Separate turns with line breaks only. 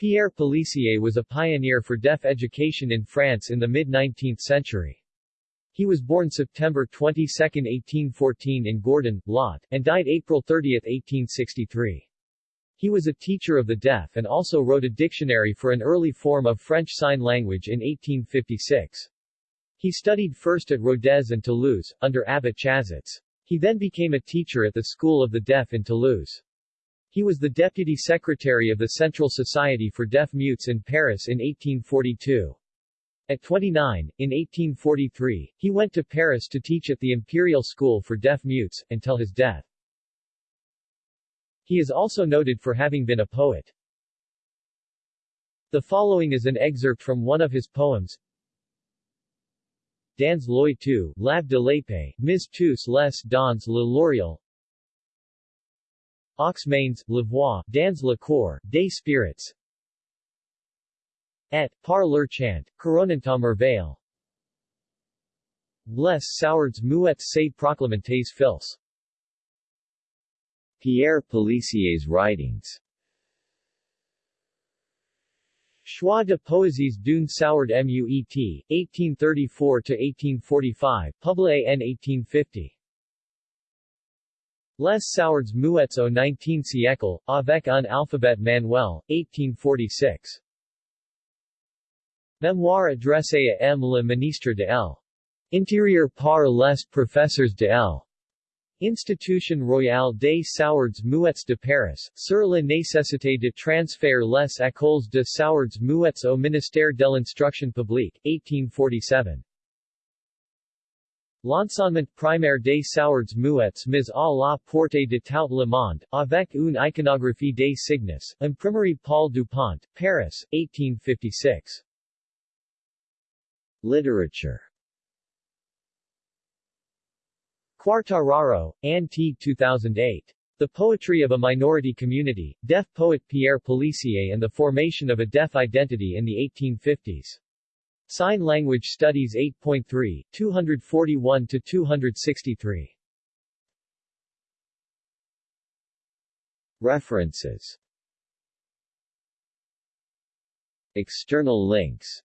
Pierre Pélissier was a pioneer for deaf education in France in the mid-19th century. He was born September 22, 1814 in Gourdon, Lot, and died April 30, 1863. He was a teacher of the deaf and also wrote a dictionary for an early form of French Sign Language in 1856. He studied first at Rodez and Toulouse, under Abbot Chazets. He then became a teacher at the School of the Deaf in Toulouse. He was the deputy secretary of the Central Society for Deaf Mutes in Paris in 1842. At 29, in 1843, he went to Paris to teach at the Imperial School for Deaf Mutes, until his death. He is also noted for having been a poet. The following is an excerpt from one of his poems. Dans l'oeil tu, lab de l'épée, mis tous les dans le laurier, Aux mains, la voix, dans le corps, des spirits. Et, par leur chant, coronantum merveille. Les sourds muets se proclamentes fils. Pierre Pélissier's writings Choix de poésies d'une sourd muet, 1834-1845, publié en 1850. Les sourds muets au 19 siècle, avec un alphabet manuel, 1846. Mémoire adressée à M. le ministre de l. Intérieur par les professeurs de l. Institution Royale des Sourds Muets de Paris, sur la nécessité de transférer les écoles de sourds muets au ministère de l'Instruction publique, 1847. L'enseignement primaire des sourds muets mis à la porte de tout le monde, avec une iconographie des signes, Imprimerie Paul Dupont, Paris, 1856. Literature Quartararo, T. 2008. The Poetry of a Minority Community, Deaf Poet Pierre Pélissier and the Formation of a Deaf Identity in the 1850s. Sign Language Studies 8.3, 241-263. References External links